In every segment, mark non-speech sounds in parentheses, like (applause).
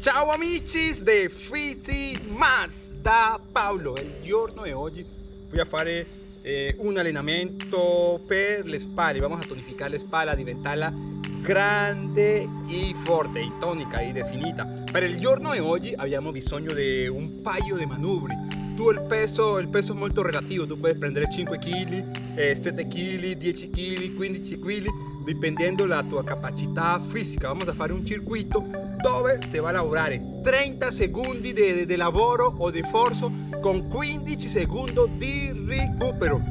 Ciao amici de Fisi Mas da Paolo. Il giorno di oggi voy a fare eh, un allenamento per le spalle. Vamos a tonificare le spalle, a diventarla grande e forte, e tonica e definita. Per il giorno di oggi abbiamo bisogno di un paio di manubri. Tu il peso, il peso è molto relativo, tu puoi prendere 5 kg, eh, 7 kg, 10 kg, 15 kg Dipendendo la tua capacità fisica Vamos a fare un circuito dove si va a lavorare 30 secondi di, di lavoro o di forzo con 15 secondi di recupero.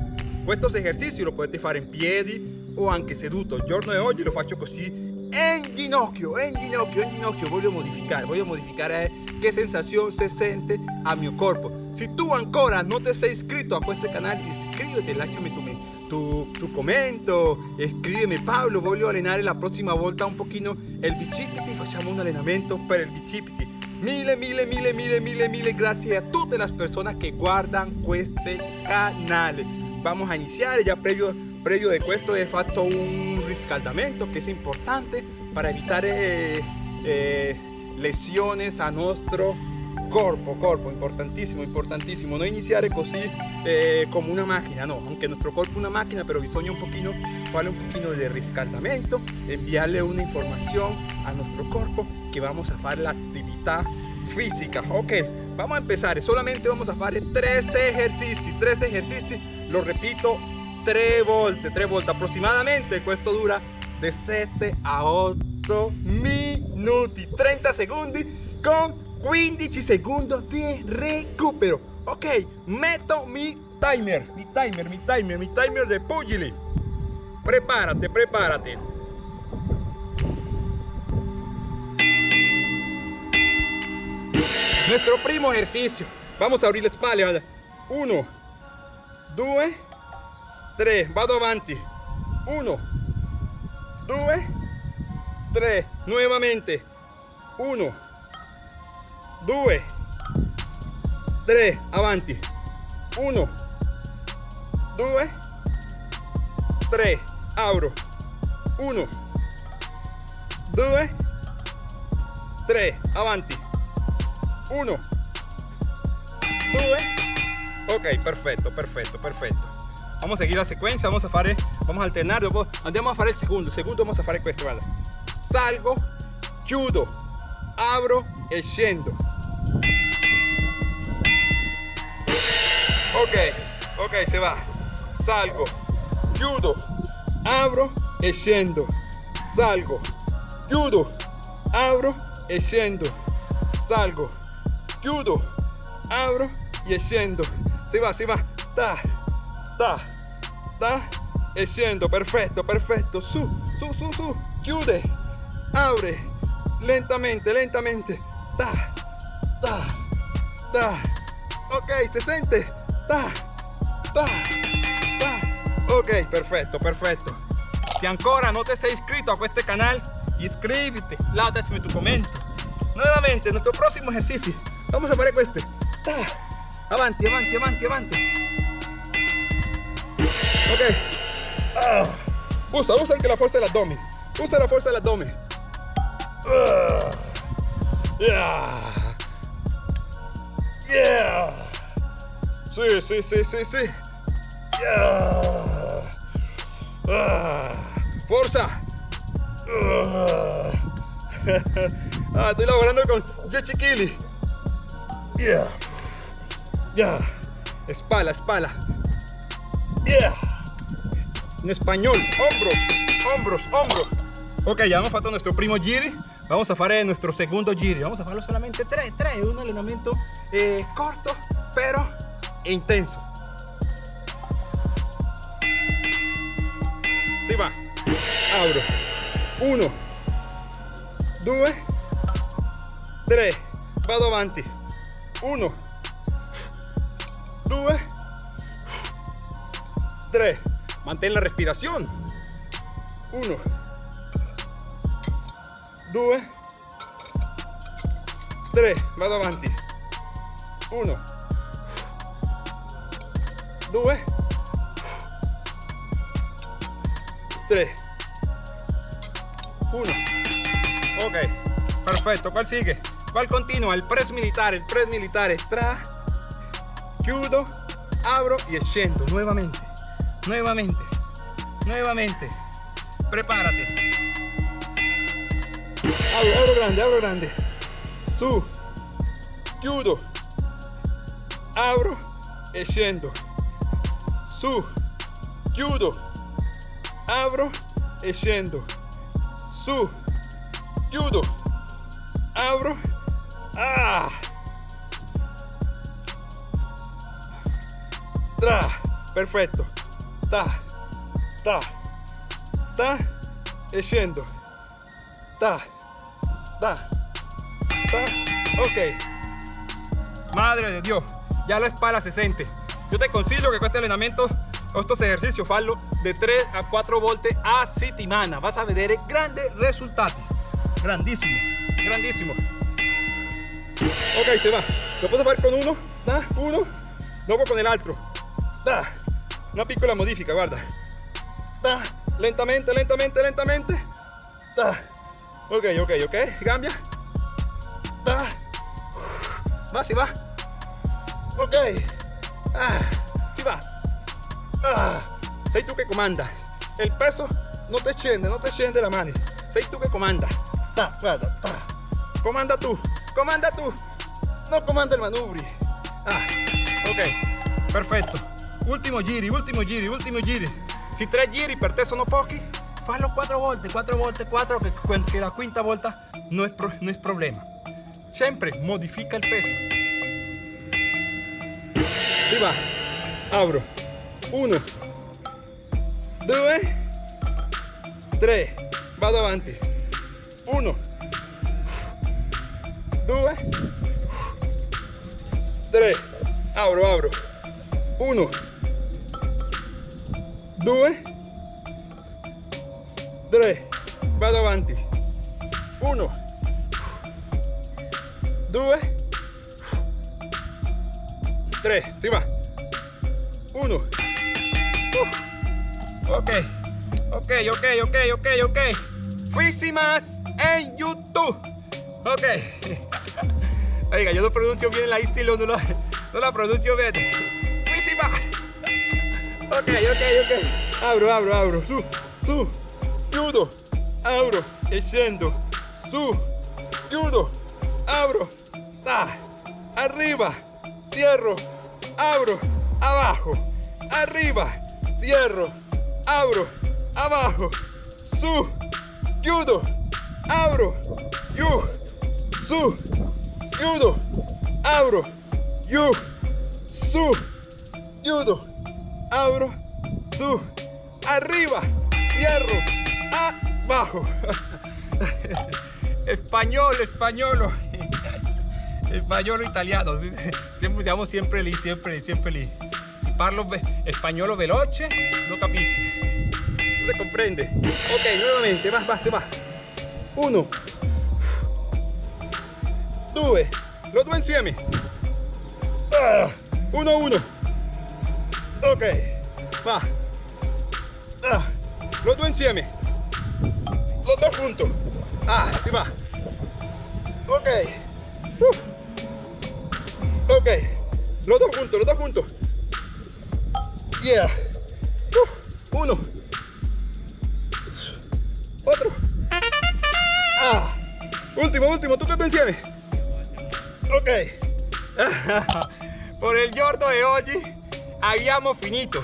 Questo esercizio lo potete fare in piedi o anche seduto. Il giorno di oggi lo faccio così in ginocchio, in ginocchio, in ginocchio. Voglio modificare, voglio modificare che sensazione si sente a mio corpo. Se tu ancora non ti sei iscritto a questo canale, iscriviti, lasciami tu tu, tu commento, scrivimi Paolo, voglio allenare la prossima volta un pochino il bicipiti, facciamo un allenamento per il bicipiti. Mille, mille, mille, mille, mille, mille gracias a tutte le persone che guardano questo canale. Vamos a iniziare, già previo, previo de questo he fatto un riscaldamento che è importante per evitare eh, eh, lesiones a nostro corpo, corpo, importantissimo, importantissimo. No iniziare così eh, como una máquina, no, aunque nuestro cuerpo es una máquina, pero bisogna un poquito, vale un poquito de riscaldamento, enviarle una información a nuestro cuerpo que vamos a hacer la actividad física. Ok, vamos a empezar, solamente vamos a hacer tres ejercicios, tres ejercicios, lo repito, tres volte, tres volte aproximadamente, esto dura de 7 a 8 minutos, 30 segundos con 15 segundos de recupero. Ok, meto mi timer, mi timer, mi timer, mi timer de pugili. Prepárate, prepárate. Nuestro primo ejercicio. Vamos a abrir la espalda. Uno, dos, tres. Vado avanti. Uno, dos, tres. Nuevamente. Uno. 2 3 avanti. 1 2 3 abro. 1 2 3 avanti. 1 2 ok perfetto perfetto perfetto vamos a seguir la secuencia vamos a fare vamos a alternar dopo andiamo a fare il secondo secondo vamos a fare questo guarda salgo chiudo apro e scendo ok ok se va. Salgo. Chiudo apro e scendo salgo. Chiudo apro e scendo salgo. Chiudo apro e scendo si va si va. Ta. Ta. Ta. E scendo perfetto su su su su. Chiude apre lentamente lentamente ta ta ta ok se sente ta, ta, ta. Ok, perfetto, perfetto. Si ancora no te sei iscrito a este canal, inscríbete, lasciami tu commento. Nuevamente, nuestro próximo ejercicio. Vamos a hacer este. Ta. Avanti, avanti, avanti, avanti. Ok. Ah. Usa, usa que la fuerza del abdomen. Usa la fuerza del abdomen. Ah. Yeah. Yeah. Sí, sí, sí, sí, sí. Ah, ¡Fuerza! Ah, estoy laborando con Yechi Yeah. Yeah. Espalda, espalda. Yeah. En español, hombros, hombros, hombros. Ok, ya hemos fatto nuestro primo giri. Vamos a hacer nuestro segundo giri. Vamos a hacerlo solamente tres, tres. Un entrenamiento eh, corto, pero intenso. Si va. Abro. Uno. Due. Tre. Vado avanti. Uno. Due. Tre. Mantén la respiración. Uno. Due. Tre. Vado avanti. Uno. 2 3 1 ok perfecto ¿cuál sigue? va al continuo, el press militar, el press militar, tra, chiudo, abro y scendo, nuevamente, nuevamente, nuevamente, prepárate, abro, abro grande, abro grande, su, chiudo, abro e scendo, su, chiudo, abro e scendo, su, chiudo, abro, ah, tra, perfetto, ta, ta, ta, e ta, ta, ta, ok, madre de Dios, ya la espalda se siente, yo te consiglio que este entrenamiento estos ejercicios fallo de 3 a 4 volte a settimana vas a vedere grandi risultati grandísimo grandísimo. Ok se va. Lo puedo hacer con uno. Da, uno. Luego con el otro da, una piccola modifica guarda. Da, lentamente lentamente lentamente. Da. Ok ok ok cambia da. va si va ok ah, si va Ah, sei tu che comanda. El peso no te scende, no te scende la mano. Sei tu che comanda. Ta, guarda, ta. Comanda tu, comanda tu. No comanda il manubri. Ah, ok, perfetto. Ultimo giri, ultimo giri, ultimo giri. Si tre giri per te sono pochi, fallo quattro volte, quattro volte, quattro, che, che la quinta volta no es, pro, problema. Sempre modifica il peso. Si va, abro. 1 2 3 vado avanti 1 2 3 abro abro. 1 2 3 vado avanti 1 2 3 si va 1 Ok, ok, ok, ok, ok, ok. Fuísimas en YouTube. Ok. (laughs) Oiga, yo no pronuncio bien la isla, no la, no la pronuncio bien. Fuísima. Ok, ok, ok. Abro, abro, abro. Su, su, chiudo, abro, e. Su, chiudo, abro, ta, arriba, cierro, abro, abajo, arriba, cierro, abro, abajo, su, judo, abro, yu, su, judo, abro, yu, su, judo, abro, su, arriba, cierro, abajo. (laughs) español, español, español italiano, siempre siamo siempre lì, siempre, siempre lì. parlo español veloce, lo capisci. No se comprende. Ok, nuevamente, va, va, se va. Uno. Due. Los dos insieme. Ah, uno, uno. Ok, va. Ah, los dos insieme. Los dos juntos. Ah, si va. Ok. Uh. Ok. Los dos juntos, los dos juntos. Yeah. Uh, uno. Otro. Ah. Último, último. ¿Tú qué te encierres? Ok. (laughs) Por el giorno de hoy habíamos finito.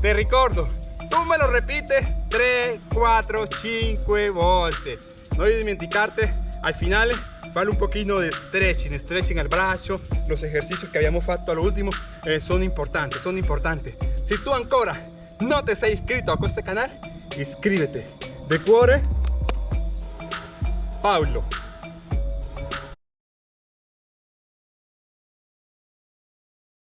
Te recuerdo. Tú me lo repites 3, 4, 5 volte. No olvides dimenticarte al final Fale un poquito de stretching, stretching al brazo, los ejercicios que habíamos fatto lo último eh, son importantes, son importantes. Si tú ancora no te sei inscrito a este canal, inscríbete. De cuore, Pablo.